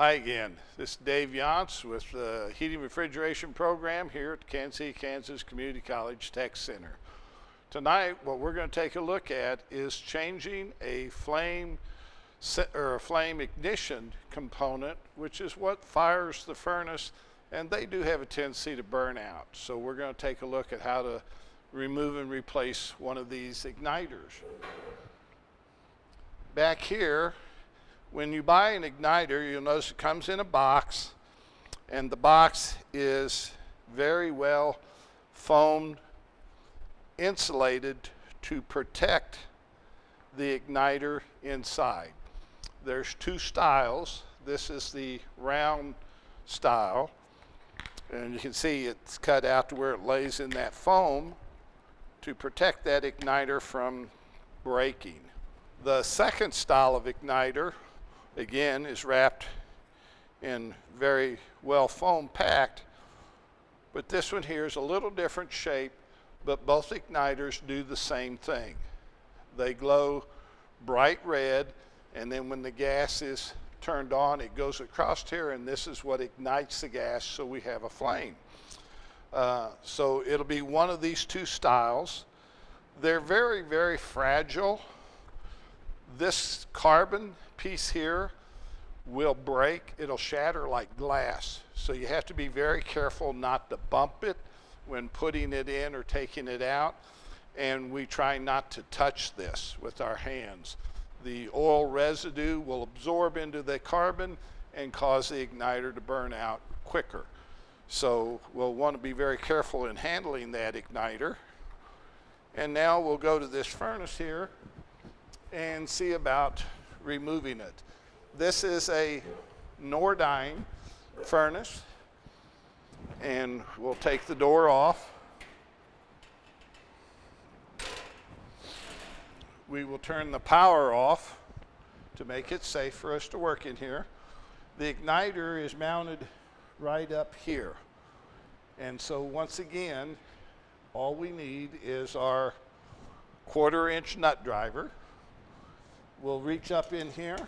Hi again. This is Dave Yance with the Heating Refrigeration Program here at Kansas City, Kansas Community College Tech Center. Tonight, what we're going to take a look at is changing a flame or a flame ignition component, which is what fires the furnace, and they do have a tendency to burn out. So we're going to take a look at how to remove and replace one of these igniters. Back here, when you buy an igniter, you'll notice it comes in a box, and the box is very well foamed, insulated to protect the igniter inside. There's two styles. This is the round style, and you can see it's cut out to where it lays in that foam to protect that igniter from breaking. The second style of igniter again, is wrapped in very well foam packed. But this one here is a little different shape, but both igniters do the same thing. They glow bright red, and then when the gas is turned on, it goes across here, and this is what ignites the gas so we have a flame. Uh, so it'll be one of these two styles. They're very, very fragile. This carbon piece here will break, it'll shatter like glass. So you have to be very careful not to bump it when putting it in or taking it out. And we try not to touch this with our hands. The oil residue will absorb into the carbon and cause the igniter to burn out quicker. So we'll want to be very careful in handling that igniter. And now we'll go to this furnace here and see about removing it. This is a Nordyne furnace, and we'll take the door off. We will turn the power off to make it safe for us to work in here. The igniter is mounted right up here. And so once again, all we need is our quarter inch nut driver we'll reach up in here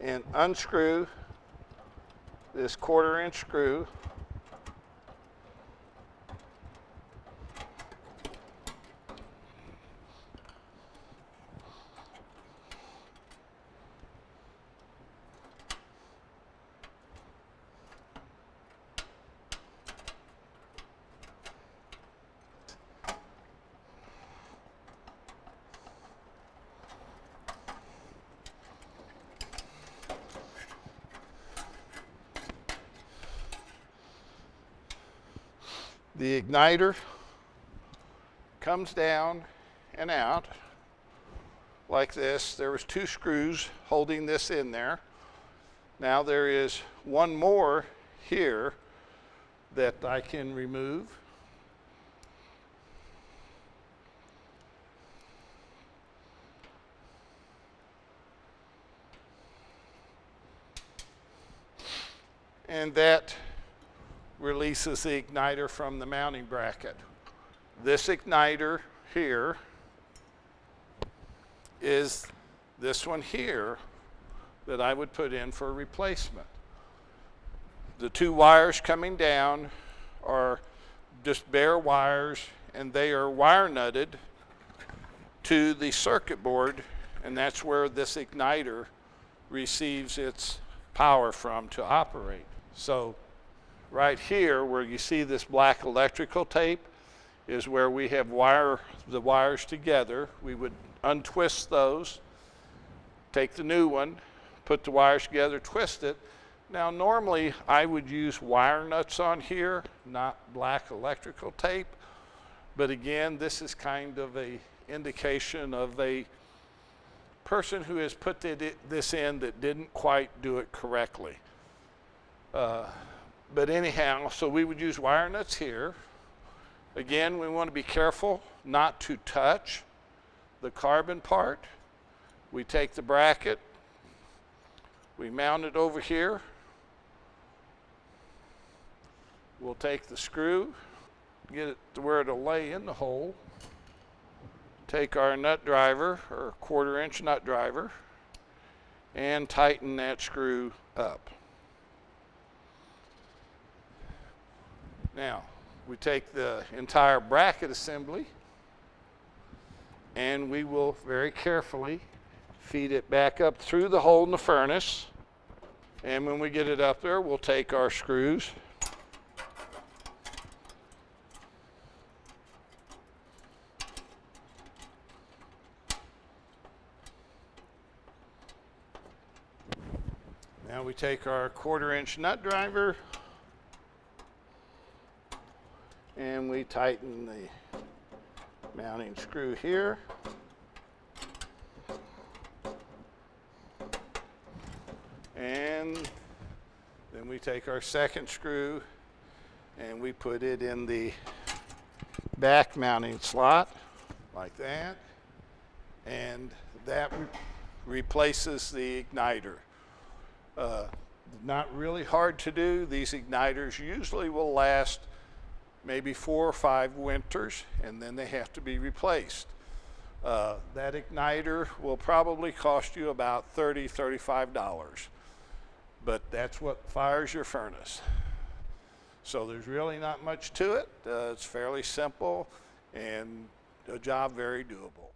and unscrew this quarter inch screw The igniter comes down and out like this. There was two screws holding this in there. Now there is one more here that I can remove. And that releases the igniter from the mounting bracket. This igniter here is this one here that I would put in for replacement. The two wires coming down are just bare wires and they are wire nutted to the circuit board and that's where this igniter receives its power from to operate. So right here where you see this black electrical tape is where we have wire the wires together. We would untwist those, take the new one, put the wires together, twist it. Now normally I would use wire nuts on here, not black electrical tape. But again, this is kind of a indication of a person who has put this in that didn't quite do it correctly. Uh, but anyhow, so we would use wire nuts here. Again, we want to be careful not to touch the carbon part. We take the bracket, we mount it over here. We'll take the screw, get it to where it'll lay in the hole. Take our nut driver, or quarter inch nut driver, and tighten that screw up. Now, we take the entire bracket assembly and we will very carefully feed it back up through the hole in the furnace. And when we get it up there, we'll take our screws Now we take our quarter inch nut driver and we tighten the mounting screw here. And then we take our second screw and we put it in the back mounting slot like that. And that re replaces the igniter. Uh, not really hard to do. These igniters usually will last maybe four or five winters and then they have to be replaced. Uh, that igniter will probably cost you about $30, $35, but that's what fires your furnace. So there's really not much to it. Uh, it's fairly simple and a job very doable.